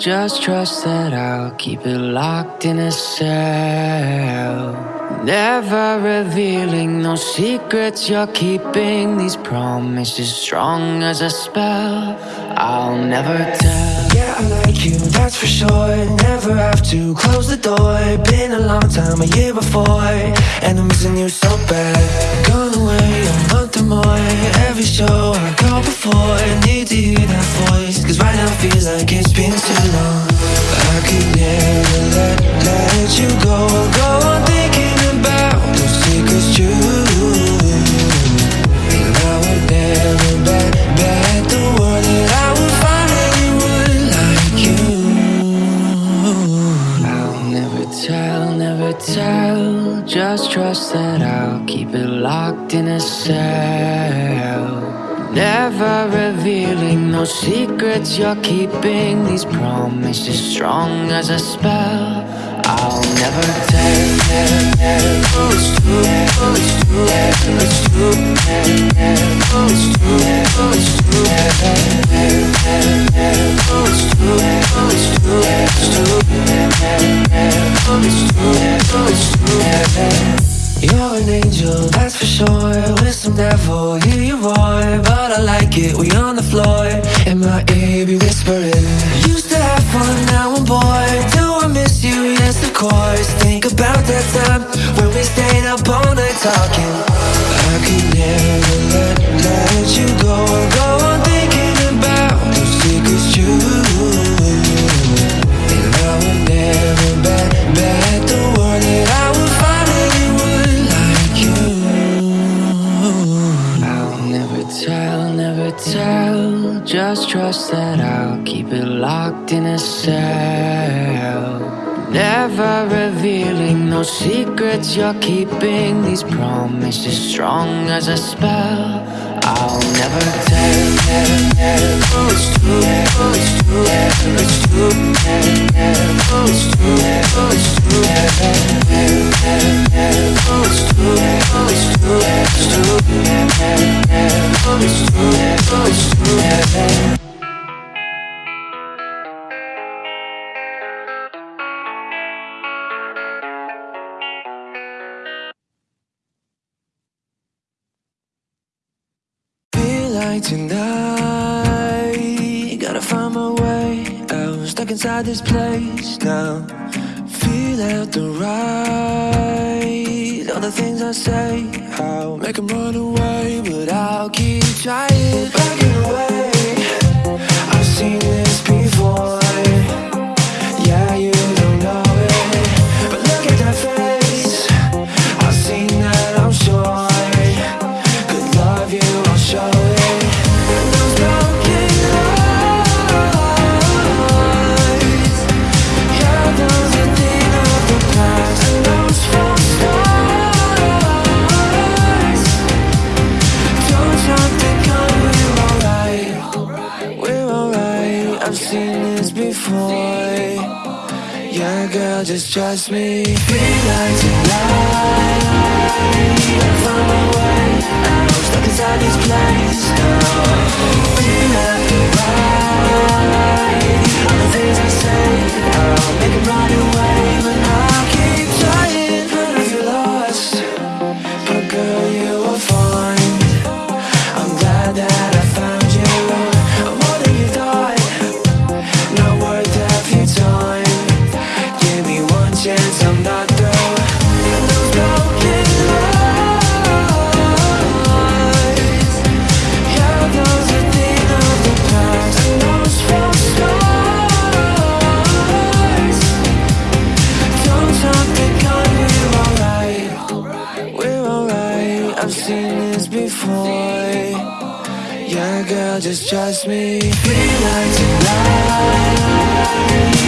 just trust that I'll keep it locked in a cell. Never revealing no secrets you're keeping. These promises strong as a spell. I'll never tell. Yeah, I like you, that's for sure. Never have to close the door. Been a long time, a year before, and I'm missing you so bad. Gone away more. Every show I go before, I need to hear that voice. Cause right now feels like it's been too long. I could never let, let you go. Go on secrets you're keeping. These promises strong as a spell. I'll never tell. tell. Oh, it's true. Oh, it's true. It's true. Oh, it's true. Oh, it's true. You're an angel, that's for sure. With some devil, hear you roar. But I like it, we on the floor. In my ear, be whispering. Used to have fun, now I'm bored. Do I miss you? Yes, of course. Just trust that I'll keep it locked in a cell. Never revealing no secrets you're keeping. These promises strong as a spell. I'll never tell. tell, tell. Oh, it's true. Oh, it's true. It's true. Oh, it's true. Like tonight, gotta find my way out. Stuck inside this place now. Feel out the right. All the things I say, I'll make make 'em run away, but I'll keep trying. Backing away, I've seen this I've seen this before. Yeah, girl, just trust me. Feel like tonight, I'll find my way out. Stuck inside this place. Feel like right. All the things I say, I'll make 'em run away, but I'll keep before. Yeah, girl, just trust me. Feel like tonight,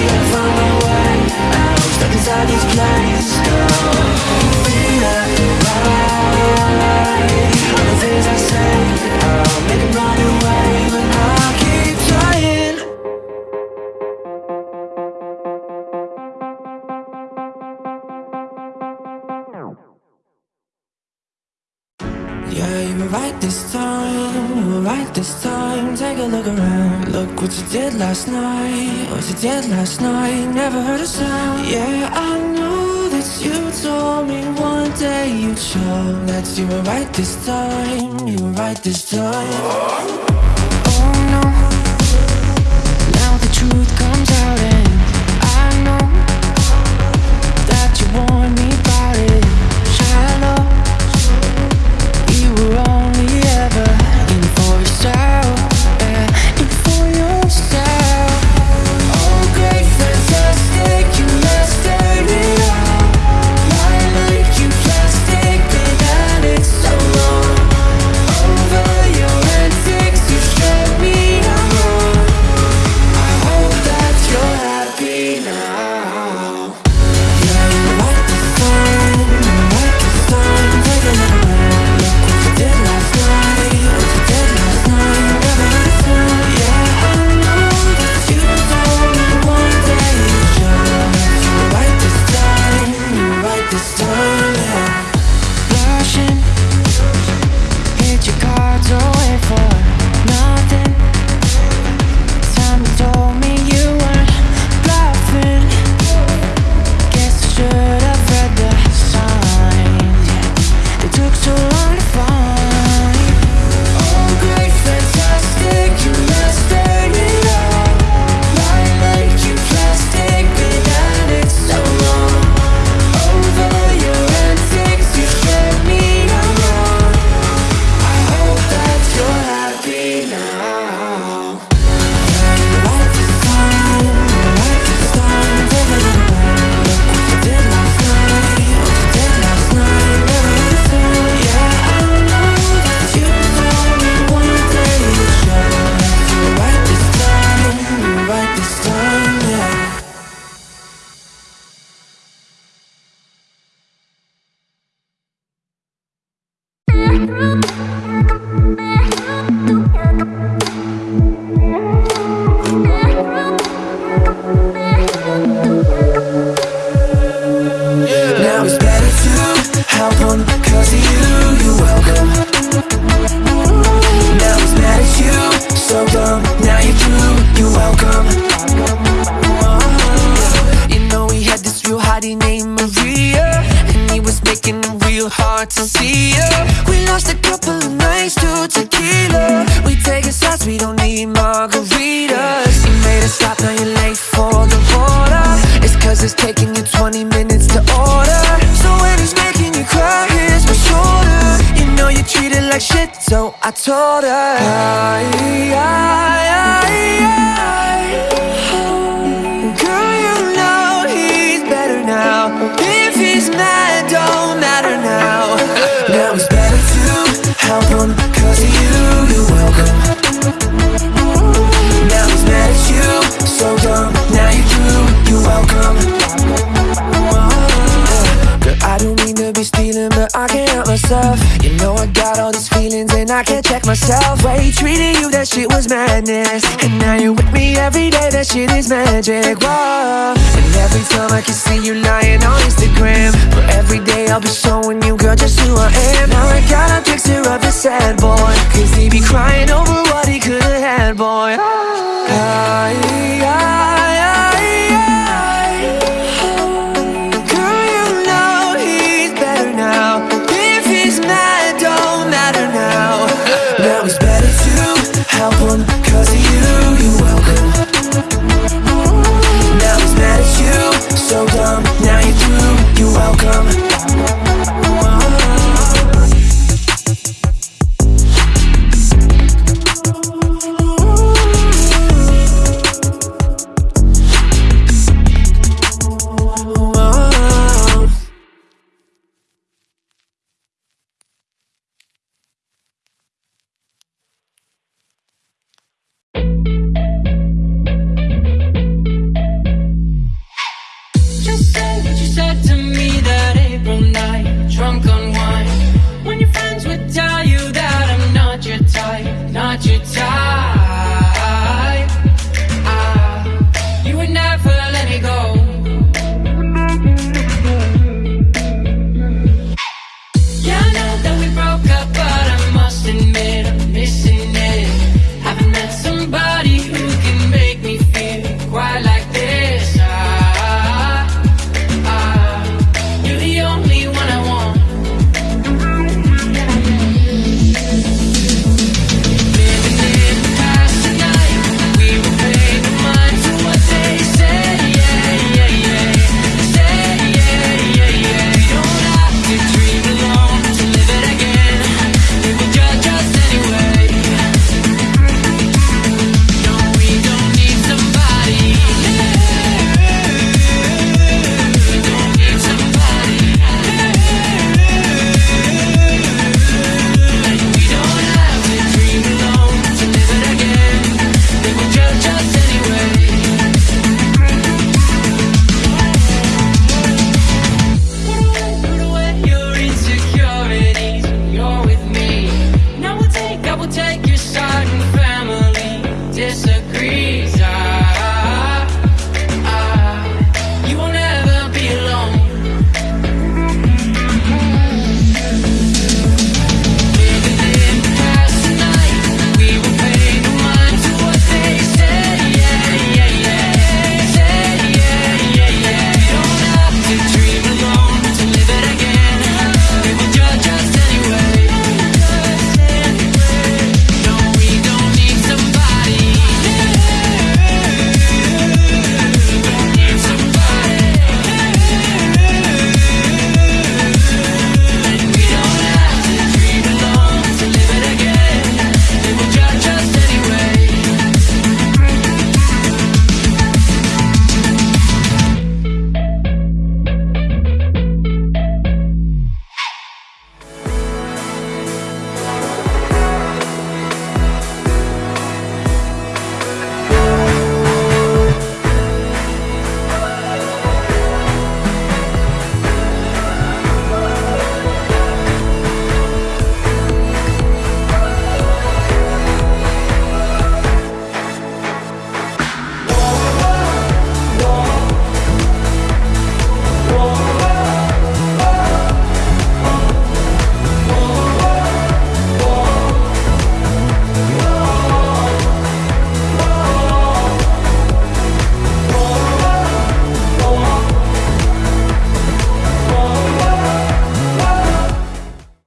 I'll find my way out. Stuck inside this place now. Feel like right. last night? Was it dead last night? Never heard a sound Yeah, I know that you told me one day you'd show That you were right this time, you were right this time told her I, I, I, I, Girl, you know he's better now. If he's mad, don't matter now. Now he's myself. Way Treating you, that shit was madness. And now you're with me every day, that shit is magic. Whoa. And every time I can see you lying on Instagram But every day I'll be showing you, girl, just who I am. Now I got a picture of a sad boy. from now